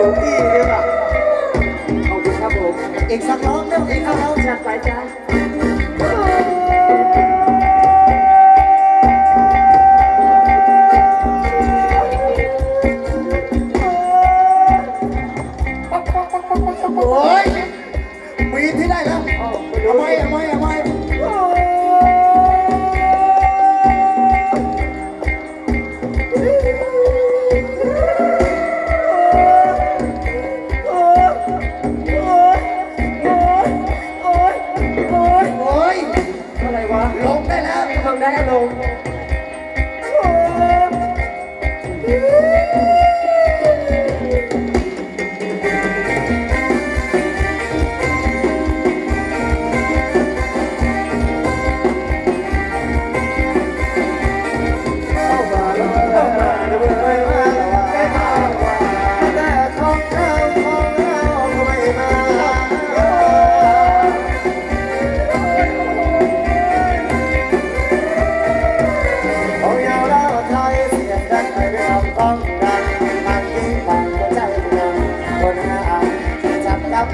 หลเงพี่เลยว่ะขอบคุณครับผมอกสักรอบ Hello.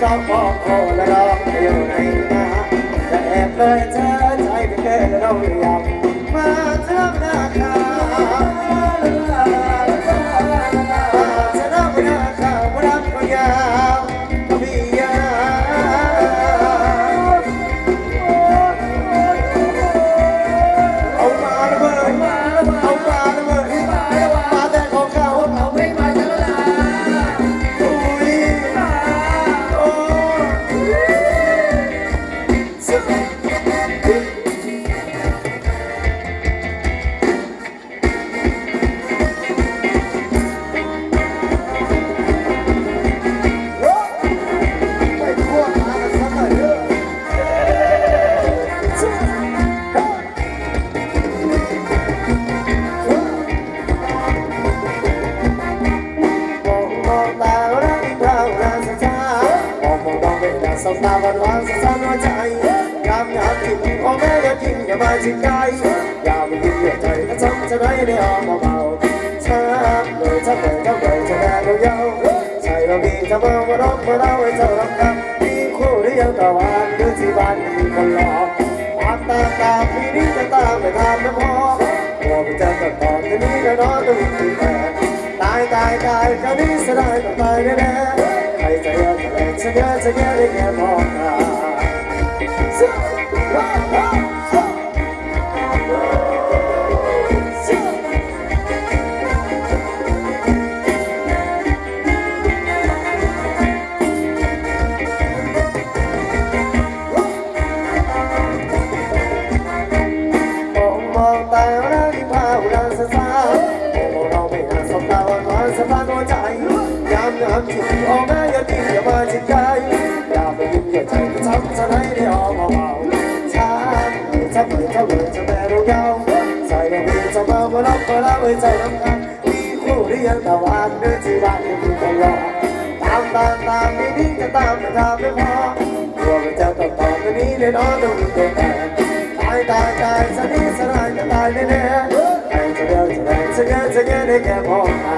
Don't walk all along, you're in the heart, you're in the heart ใจยามหากินพ่อแม่อย่าทิ้งอย่ามาทิ้งใจยามยิ้มอย่าใจถ้าทำจะได้ไม่ออกเบาช้าเลยถ้าเปิดก็เปิดจะแด้ยาวยาใช่เรามีจะมาว่ารักมาเล่าให้เจ้ารับกันมีคู่หรือยังตะวันหรือที่บ้านมีคนรอตาตาพี่นี่จะตามไม่ตามไม่พอหัวมันจะตัดตอนที่นี้ก็นอนต้องอีกทีแตายตายตายคราวนี้จะได้ต้องตายแน่ใครจะเยอะจะแรงจะเยอะจะเยอะได้แค่มองตา Oh, man. ก็เราใจทำงานมีผู้เรียนตะวันเดินชีวะอยู่ที่ตลอดตามตามตามไม่ดิ้งจะตามจะตามไม่พอตัวมันจะต้องต่อตัวนี้เลยน้องต้องมีตัวแทนตายตายตายสนิทสลายจะตายแน่แน่ใครจะเดินจะแรงจะเงินจะเงินได้แค่มองตา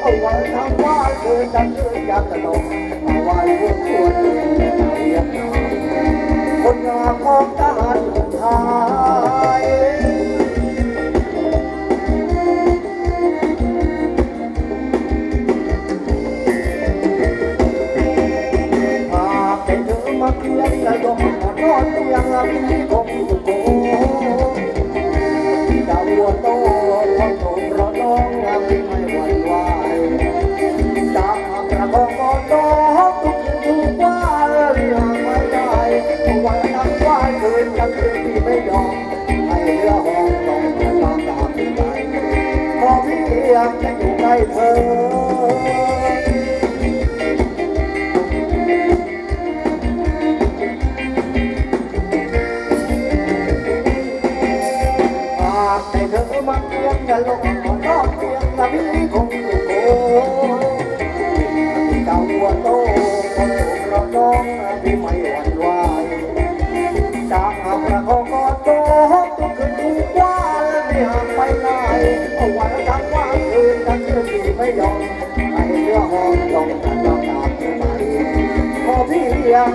เอาไว้ทำว่าเธอจะเชื่อยากจะลงเอาไว้พวกคนเรียนคนงามของทหารันไทยมาเป็นเธอมาเคียงจะยกมานอนเตียงมีผมอยู่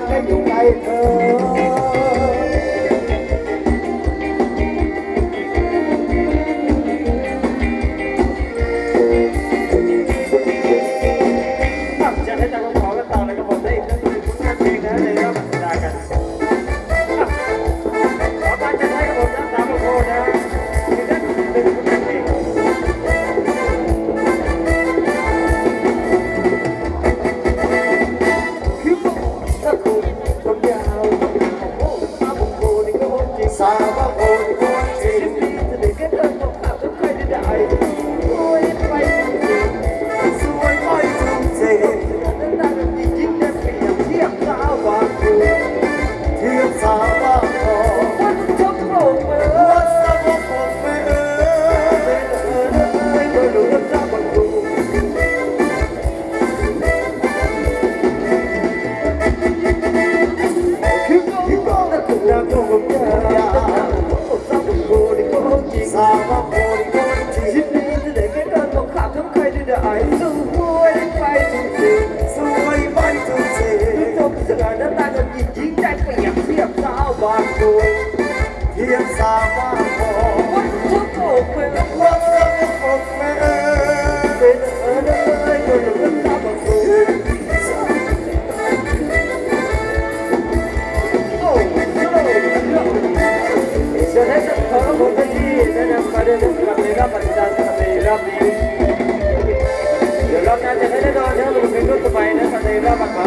cái vụ ngày thường He gonna cook that over Ele vai.